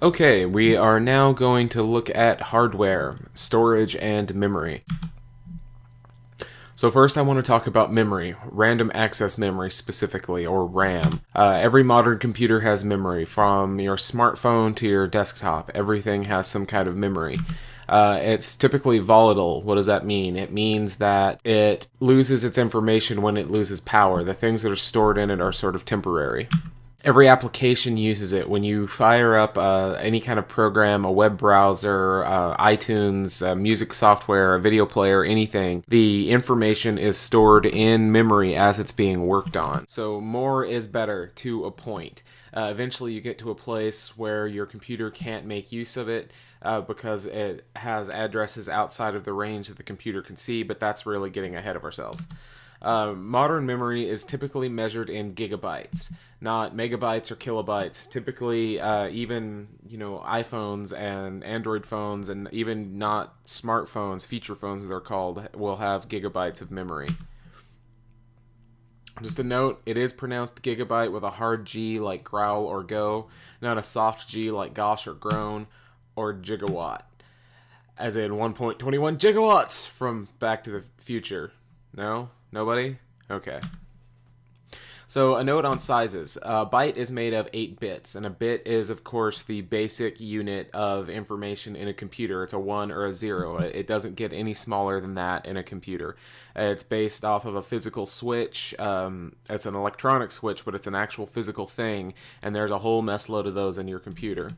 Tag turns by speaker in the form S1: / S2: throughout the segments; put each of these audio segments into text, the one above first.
S1: Okay, we are now going to look at hardware, storage, and memory. So first I want to talk about memory, random access memory specifically, or RAM. Uh, every modern computer has memory, from your smartphone to your desktop. Everything has some kind of memory. Uh, it's typically volatile. What does that mean? It means that it loses its information when it loses power. The things that are stored in it are sort of temporary every application uses it. When you fire up uh, any kind of program, a web browser, uh, iTunes, uh, music software, a video player, anything, the information is stored in memory as it's being worked on. So more is better to a point. Uh, eventually, you get to a place where your computer can't make use of it. Uh, because it has addresses outside of the range that the computer can see, but that's really getting ahead of ourselves. Uh, modern memory is typically measured in gigabytes, not megabytes or kilobytes. Typically, uh, even you know iPhones and Android phones, and even not smartphones, feature phones they're called, will have gigabytes of memory. Just a note, it is pronounced gigabyte with a hard G like growl or go, not a soft G like gosh or groan, or gigawatt, as in 1.21 gigawatts from Back to the Future. No? Nobody? Okay. So a note on sizes. A byte is made of 8 bits, and a bit is, of course, the basic unit of information in a computer. It's a 1 or a 0. It doesn't get any smaller than that in a computer. It's based off of a physical switch. Um, it's an electronic switch, but it's an actual physical thing, and there's a whole mess load of those in your computer.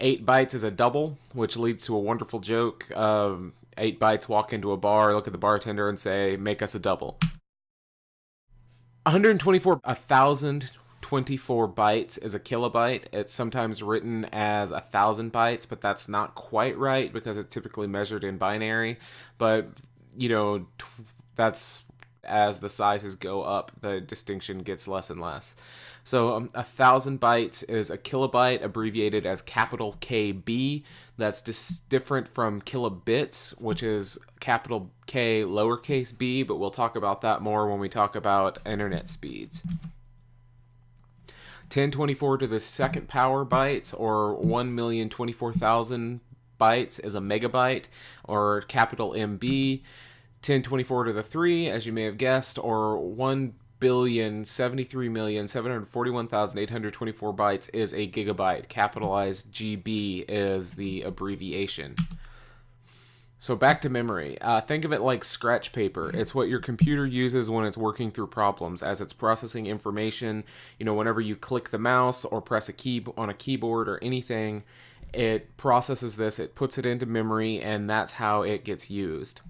S1: 8 bytes is a double, which leads to a wonderful joke. Um, eight bytes walk into a bar, look at the bartender, and say, "Make us a double." 124, 1024 bytes is a kilobyte. It's sometimes written as a thousand bytes, but that's not quite right because it's typically measured in binary. But you know, that's as the sizes go up, the distinction gets less and less. So um, a thousand bytes is a kilobyte, abbreviated as capital KB. That's different from kilobits, which is capital K lowercase b, but we'll talk about that more when we talk about internet speeds. 1024 to the second power bytes, or 1,024,000 bytes, is a megabyte, or capital MB. 1024 to the 3, as you may have guessed, or 1 billion seventy-three million seven hundred forty-one thousand eight hundred twenty-four bytes is a gigabyte. Capitalized GB is the abbreviation. So back to memory. Uh, think of it like scratch paper. It's what your computer uses when it's working through problems, as it's processing information. You know, whenever you click the mouse or press a key on a keyboard or anything, it processes this, it puts it into memory, and that's how it gets used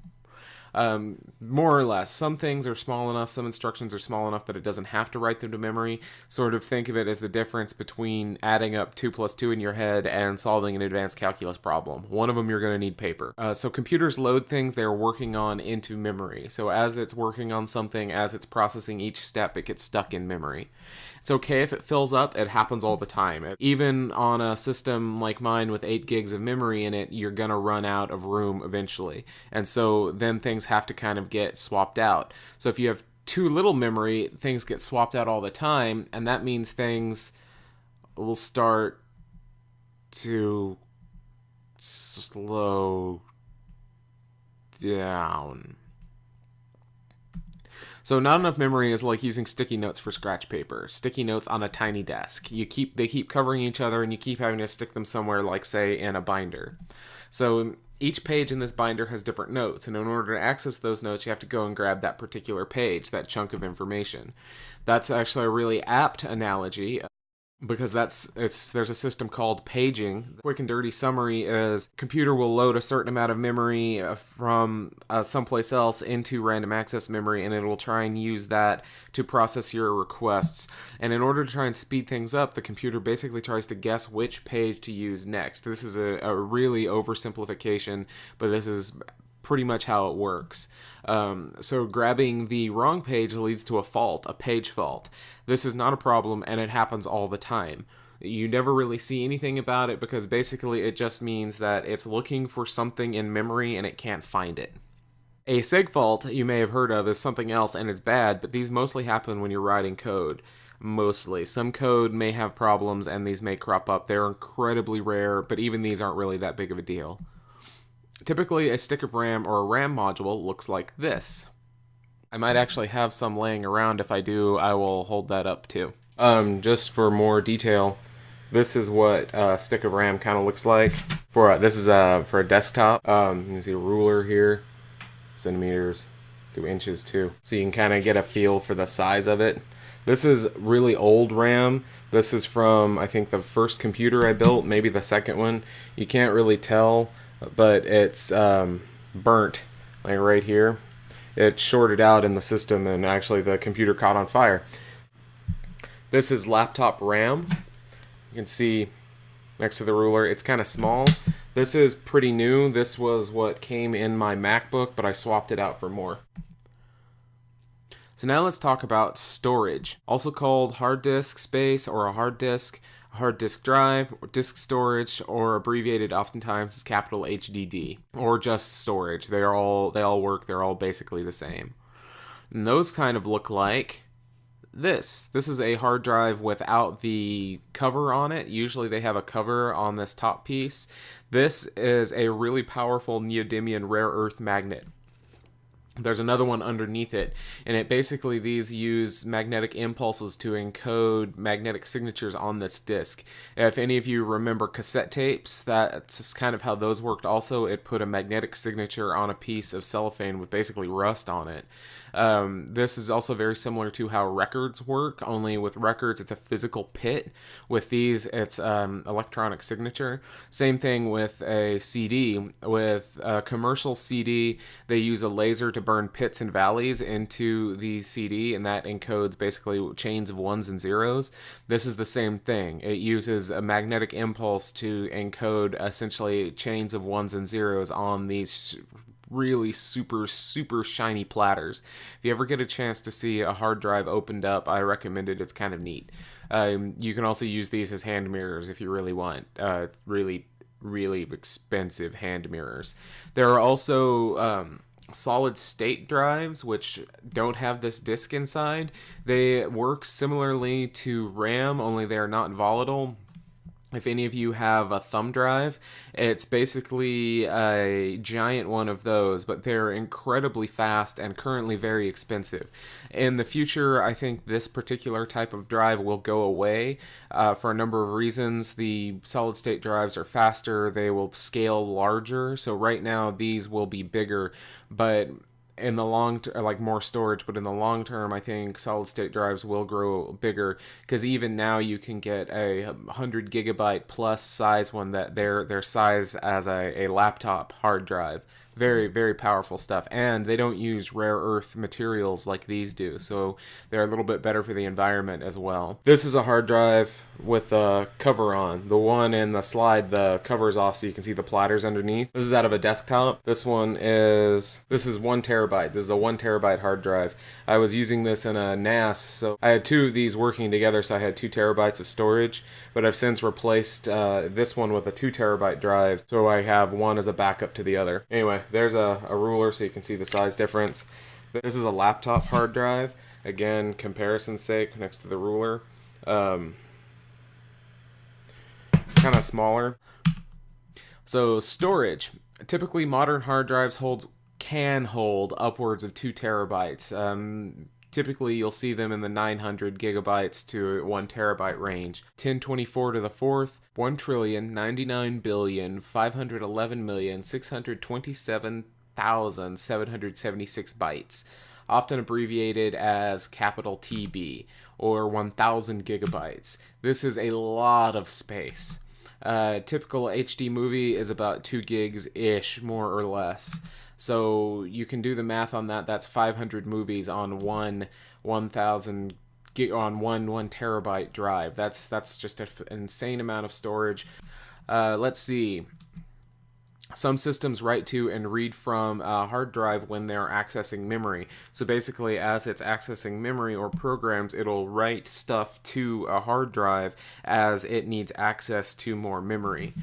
S1: um, more or less. Some things are small enough, some instructions are small enough that it doesn't have to write them to memory. Sort of think of it as the difference between adding up 2 plus 2 in your head and solving an advanced calculus problem. One of them you're going to need paper. Uh, so computers load things they're working on into memory. So as it's working on something, as it's processing each step, it gets stuck in memory. It's okay if it fills up, it happens all the time. Even on a system like mine with 8 gigs of memory in it, you're going to run out of room eventually. And so then things have to kind of get swapped out. So if you have too little memory, things get swapped out all the time, and that means things will start to slow down. So not enough memory is like using sticky notes for scratch paper. Sticky notes on a tiny desk. You keep they keep covering each other and you keep having to stick them somewhere like say in a binder. So each page in this binder has different notes, and in order to access those notes, you have to go and grab that particular page, that chunk of information. That's actually a really apt analogy because that's it's there's a system called paging. Quick and dirty summary is computer will load a certain amount of memory uh, from uh, someplace else into random access memory, and it will try and use that to process your requests. And in order to try and speed things up, the computer basically tries to guess which page to use next. This is a, a really oversimplification, but this is pretty much how it works. Um, so grabbing the wrong page leads to a fault, a page fault. This is not a problem and it happens all the time. You never really see anything about it because basically it just means that it's looking for something in memory and it can't find it. A seg fault you may have heard of is something else and it's bad, but these mostly happen when you're writing code. mostly. Some code may have problems and these may crop up. They're incredibly rare, but even these aren't really that big of a deal. Typically, a stick of RAM or a RAM module looks like this. I might actually have some laying around. If I do, I will hold that up too. Um, just for more detail, this is what a stick of RAM kind of looks like. For a, this is a for a desktop. Um, you can see a ruler here, centimeters to inches too, so you can kind of get a feel for the size of it. This is really old RAM. This is from I think the first computer I built, maybe the second one. You can't really tell, but it's um, burnt like right here. It shorted out in the system, and actually the computer caught on fire. This is laptop RAM. You can see next to the ruler, it's kind of small. This is pretty new. This was what came in my MacBook, but I swapped it out for more. So now let's talk about storage, also called hard disk space or a hard disk, hard disk drive, disk storage, or abbreviated oftentimes as capital HDD, or just storage. They are all they all work. They're all basically the same. And those kind of look like this. This is a hard drive without the cover on it. Usually they have a cover on this top piece. This is a really powerful neodymium rare earth magnet there's another one underneath it and it basically these use magnetic impulses to encode magnetic signatures on this disk if any of you remember cassette tapes that's kind of how those worked. Also it put a magnetic signature on a piece of cellophane with basically rust on it um, this is also very similar to how records work only with records it's a physical pit with these it's um, electronic signature same thing with a cd with a commercial cd they use a laser to burn pits and valleys into the CD, and that encodes basically chains of ones and zeros. This is the same thing. It uses a magnetic impulse to encode essentially chains of ones and zeros on these really super super shiny platters. If you ever get a chance to see a hard drive opened up, I recommend it. It's kind of neat. Um, you can also use these as hand mirrors if you really want. Uh, really really expensive hand mirrors. There are also um, solid state drives, which don't have this disk inside. They work similarly to RAM, only they're not volatile. If any of you have a thumb drive, it's basically a giant one of those, but they're incredibly fast and currently very expensive. In the future, I think this particular type of drive will go away uh, for a number of reasons. The solid state drives are faster, they will scale larger, so right now these will be bigger, but in the long term, like more storage, but in the long term, I think solid state drives will grow bigger because even now you can get a 100 gigabyte plus size one that they're their size as a, a laptop hard drive very very powerful stuff. And they don't use rare earth materials like these do. So they're a little bit better for the environment as well. This is a hard drive with a cover on. The one in the slide the cover is off so you can see the platters underneath. This is out of a desktop. This one is this is one terabyte. This is a one terabyte hard drive. I was using this in a nas so i had two of these working together so i had two terabytes of storage. But i've since replaced uh, this one with a two terabyte drive so i have one as a backup to the other. Anyway there's a, a ruler so you can see the size difference. This is a laptop hard drive. Again, comparison's sake, next to the ruler. Um, it's kind of smaller. So storage. Typically, modern hard drives hold can hold upwards of two terabytes. Um, Typically, you'll see them in the 900 gigabytes to 1 terabyte range. 1024 to the fourth, 1 trillion 99 billion 511 million 627,776 bytes, often abbreviated as capital TB or 1000 gigabytes. This is a lot of space. Uh, typical HD movie is about 2 gigs ish, more or less. So you can do the math on that. That's 500 movies on one 1,000 gig on one one terabyte drive. That's that's just an insane amount of storage. Uh, let's see. Some systems write to and read from a hard drive when they're accessing memory. So basically, as it's accessing memory or programs, it'll write stuff to a hard drive as it needs access to more memory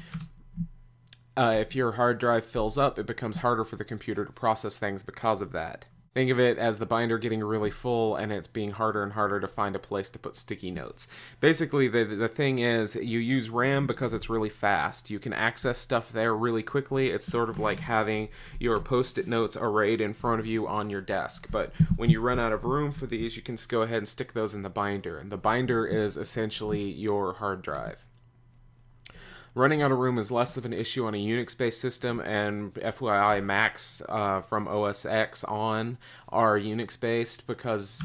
S1: uh, if your hard drive fills up, it becomes harder for the computer to process things because of that. Think of it as the binder getting really full and it's being harder and harder to find a place to put sticky notes. Basically, the, the thing is you use RAM because it's really fast. You can access stuff there really quickly. It's sort of like having your post-it notes arrayed in front of you on your desk. But when you run out of room for these, you can just go ahead and stick those in the binder. And the binder is essentially your hard drive. Running out of room is less of an issue on a Unix-based system, and FYI Macs uh, from OS X on are Unix-based because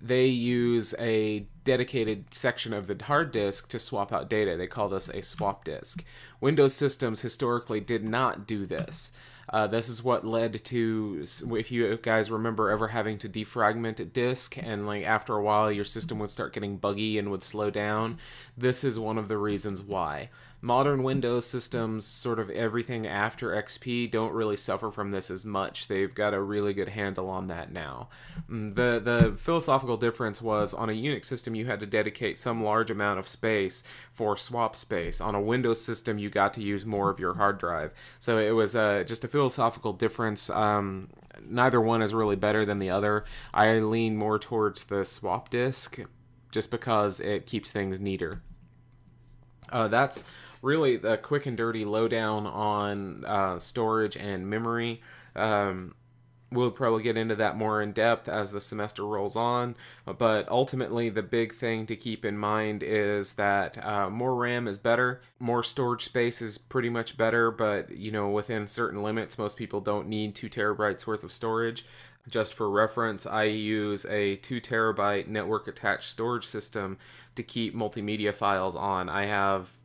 S1: they use a dedicated section of the hard disk to swap out data. They call this a swap disk. Windows systems historically did not do this. Uh, this is what led to, if you guys remember ever having to defragment a disk and like after a while your system would start getting buggy and would slow down, this is one of the reasons why. Modern Windows systems, sort of everything after XP, don't really suffer from this as much. They've got a really good handle on that now. Mm, the the philosophical difference was on a Unix system you had to dedicate some large amount of space for swap space. On a Windows system you got to use more of your hard drive. So it was uh, just a philosophical difference. Um, neither one is really better than the other. I lean more towards the swap disk just because it keeps things neater. Uh, that's really the quick and dirty lowdown on uh, storage and memory. Um, we'll probably get into that more in depth as the semester rolls on. But ultimately, the big thing to keep in mind is that uh, more RAM is better, more storage space is pretty much better, but you know, within certain limits, most people don't need two terabytes worth of storage. Just for reference, I use a 2 terabyte network attached storage system to keep multimedia files on. I have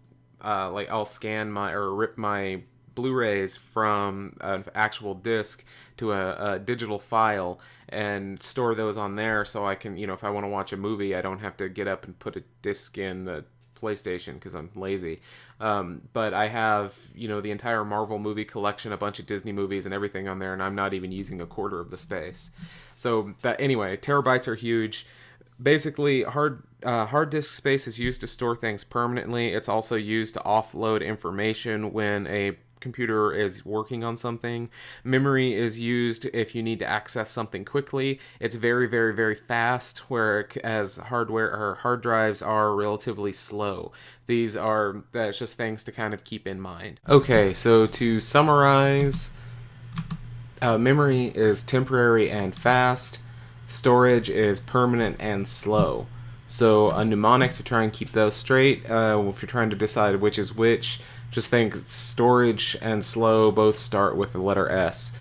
S1: uh, like I'll scan my or rip my Blu-rays from an actual disc to a, a, digital file and store those on there so I can, you know, if I want to watch a movie, I don't have to get up and put a disc in the PlayStation because I'm lazy. Um, but I have, you know, the entire Marvel movie collection, a bunch of Disney movies and everything on there, and I'm not even using a quarter of the space. So, that anyway, terabytes are huge basically hard uh, hard disk space is used to store things permanently. It's also used to offload information when a computer is working on something. Memory is used if you need to access something quickly. It's very, very, very fast, whereas hardware or hard drives are relatively slow. These are that's just things to kind of keep in mind. Okay, so to summarize, uh, memory is temporary and fast storage is permanent and slow. So a mnemonic to try and keep those straight, uh, if you're trying to decide which is which, just think storage and slow both start with the letter S.